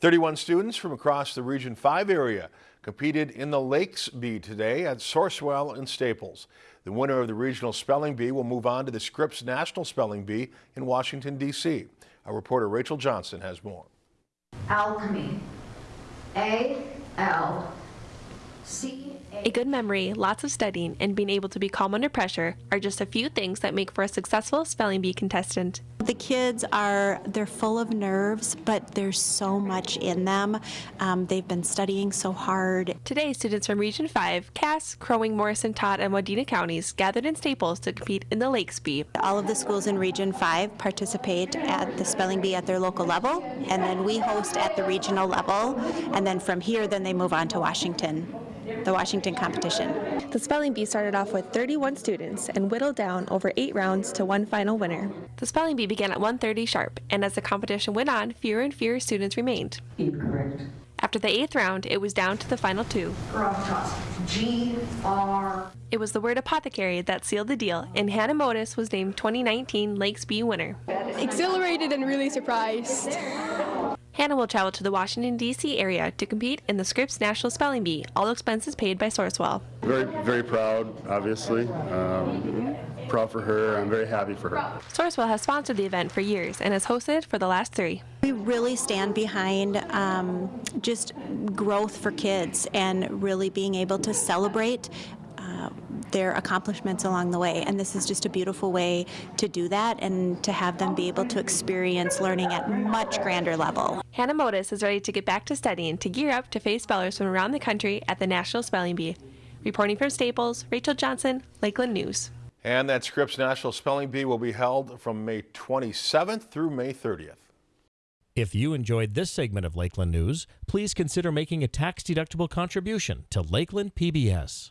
31 students from across the Region 5 area competed in the Lakes Bee today at Sourcewell and Staples. The winner of the Regional Spelling Bee will move on to the Scripps National Spelling Bee in Washington, D.C. Our reporter Rachel Johnson has more. Alchemy. A L C A good memory, lots of studying, and being able to be calm under pressure are just a few things that make for a successful spelling bee contestant. The kids are, they're full of nerves, but there's so much in them. Um, they've been studying so hard. Today, students from Region 5, Cass, Crow Wing, Morrison, Todd, and Wadena counties gathered in Staples to compete in the Lakes Bee. All of the schools in Region 5 participate at the spelling bee at their local level, and then we host at the regional level, and then from here, then they move on to Washington the Washington competition. The spelling bee started off with 31 students and whittled down over eight rounds to one final winner. The spelling bee began at 1.30 sharp, and as the competition went on, fewer and fewer students remained. Incorrect. After the eighth round, it was down to the final two. G R. It was the word apothecary that sealed the deal, and Hannah Modis was named 2019 Lakes Bee winner. Exhilarated and really surprised. Hannah will travel to the Washington, D.C. area to compete in the Scripps National Spelling Bee, all expenses paid by Sourcewell. Very, very proud, obviously. Um, proud for her. I'm very happy for her. Sourcewell has sponsored the event for years and has hosted for the last three. We really stand behind um, just growth for kids and really being able to celebrate uh, their accomplishments along the way. And this is just a beautiful way to do that and to have them be able to experience learning at much grander level. Hannah Modis is ready to get back to studying to gear up to face spellers from around the country at the National Spelling Bee. Reporting from Staples, Rachel Johnson, Lakeland News. And that Scripps National Spelling Bee will be held from May 27th through May 30th. If you enjoyed this segment of Lakeland News, please consider making a tax-deductible contribution to Lakeland PBS.